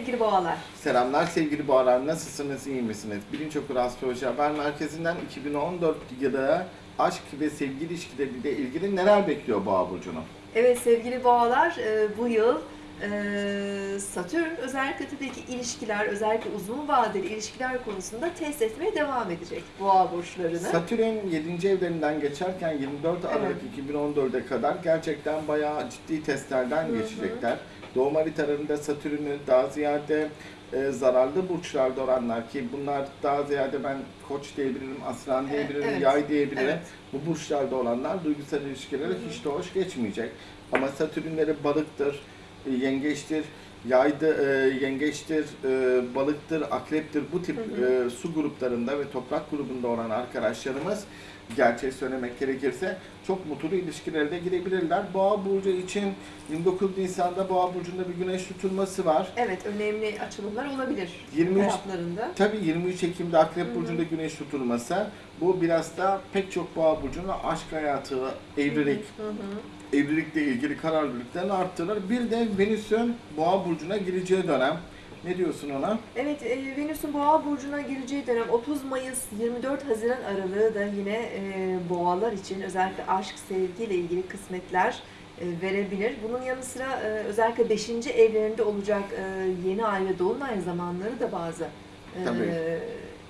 Sevgili boğalar. Selamlar sevgili boğalar, nasılsınız, iyi misiniz? Bilinç Okur Astroloji Haber Merkezi'nden 2014 yılı aşk ve sevgi ilişkileriyle ilgili neler bekliyor Boğa Burcu'nu? Evet sevgili boğalar e, bu yıl Satürn özellikle tabii ki ilişkiler, özellikle uzun vadeli ilişkiler konusunda test etmeye devam edecek boğa burçlarını. Satürn 7. evlerinden geçerken 24 Aralık 2014'e kadar gerçekten bayağı ciddi testlerden Hı hı. geçecekler. Doğum haritalarında Satürn'ü daha ziyade e, zararlı burçlarda olanlar ki bunlar daha ziyade ben koç diyebilirim, aslan Evet, diyebilirim, evet. yay diyebilirim. Evet. Bu burçlarda olanlar duygusal ilişkilere Hı hı. hiç de hoş geçmeyecek. Ama Satürnleri balıktır, e, yengeçtir, yaydı, e, yengeçtir, e, balıktır, akreptir bu tip Hı hı. e, su gruplarında ve toprak grubunda olan arkadaşlarımız gerçeği söylemek gerekirse çok mutlu ilişkilere de girebilirler. Boğa burcu için 29 Nisan'da Boğa burcunda bir güneş tutulması var. Evet önemli açılımlar olabilir 23 hayatlarında. Tabii 23 Ekim'de Akrep Hı hı. burcunda güneş tutulması bu biraz da pek çok Boğa burcunun aşk hayatı, evlilik, Hı hı. evlilikle ilgili kararlılıklarını arttırır. Bir de Venüs'ün Boğa burcuna gireceği dönem. Ne diyorsun ona? Evet, e, Venüs'ün Boğa burcuna gireceği dönem 30 Mayıs 24 Haziran aralığı da yine e, boğalar için özellikle aşk, sevgiyle ilgili kısmetler e, verebilir. Bunun yanı sıra e, özellikle 5. evlerinde olacak e, yeni ay ve dolunay zamanları da bazı e, Tabii.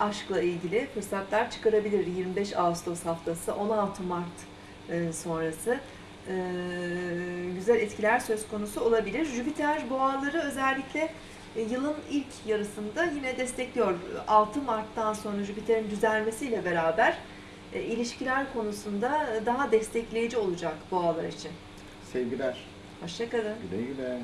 aşkla ilgili fırsatlar çıkarabilir. 25 Ağustos haftası, 16 Mart e, sonrası e, güzel etkiler söz konusu olabilir. Jüpiter boğaları özellikle e, yılın ilk yarısında yine destekliyor. 6 Mart'tan sonra Jüpiter'in düzelmesiyle beraber e, ilişkiler konusunda daha destekleyici olacak boğalar için. Sevgiler. Hoşçakalın. Güle güle.